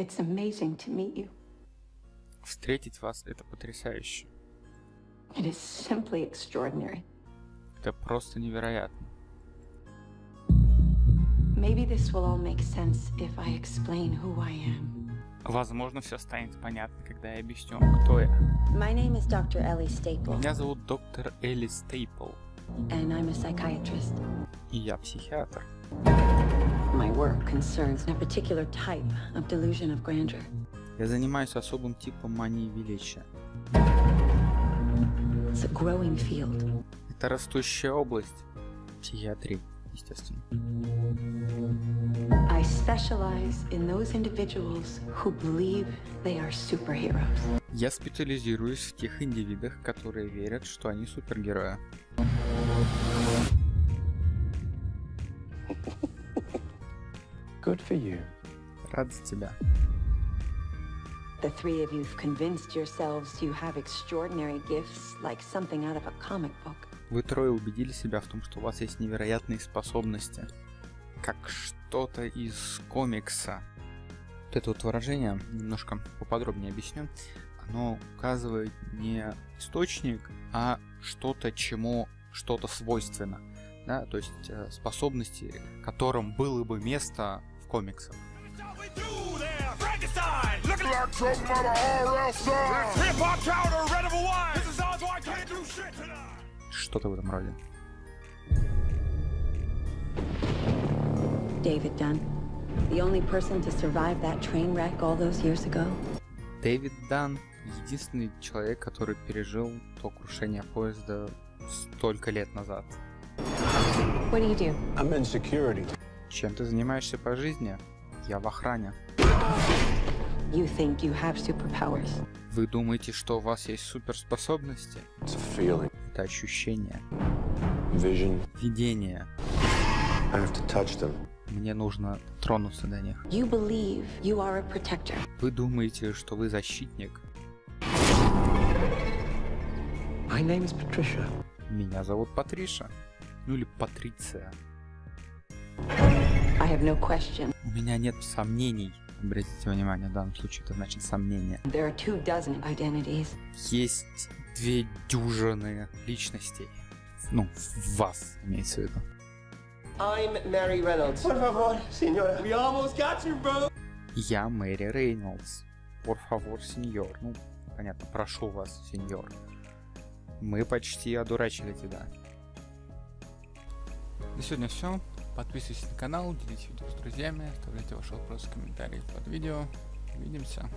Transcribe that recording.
It's amazing to meet you. Встретить вас это потрясающе. It is simply extraordinary. Это просто невероятно. Maybe this will all make sense if I explain who I am. Возможно, все станет понятно, когда я объясню вам, кто я. My name is Dr. Ellie Staple, Меня зовут доктор Элли Стейпл, and I'm a psychiatrist. и я психиатр. My work concerns a particular type of delusion of grandeur. Я занимаюсь особым типом мании величия. It's a growing field. Это растущая область психиатрии, естественно. I specialize in those individuals who believe they are superheroes. Я специализируюсь в тех индивидах, которые верят, что они супергерои. Good for you. Рад за тебя. The three of you've convinced yourselves you have extraordinary gifts like something out of a comic book. Вы трое убедили себя в том, что у вас есть невероятные способности. Как что-то из комикса. Вот это вот выражение, немножко поподробнее объясню. Оно указывает не источник, а что-то, чему что-то свойственно. Да? То есть э, способности, которым было бы место в комиксах. Like something out of R.L. Style. Hip hop chowder, red of a wine. This is odds why I can't do shit tonight. Что-то в этом роде. David Dunn, the only person to survive that train wreck all those years ago. Дэвид Дан единственный человек, который пережил то крушение поезда столько лет назад. What do you do? I'm in security. Чем ты занимаешься по жизни? Я в охране. You think you have superpowers. Вы думаете, что у вас есть суперспособности? Это ощущение, vision. видение. I have to touch them. Мне нужно тронуться до них. You believe you are a protector. Вы думаете, что вы защитник? My name is Patricia. Меня зовут Патриша. Ну или Патриция. No. У меня нет сомнений. Обратите внимание, в данном случае это значит сомнение. There are two dozen identities. Есть две дюжины личностей. Ну, в вас, имеется в виду. I'm Mary Reynolds. Por favor, señora. We almost got you, bro. Я Мэри Рейнольдс. Por favor, сеньор. Ну, понятно, прошу вас, сеньор. Мы почти одурачили тебя. На сегодня все. Подписывайтесь на канал, делитесь видео с друзьями, оставляйте ваши вопросы в комментариях под видео. Увидимся.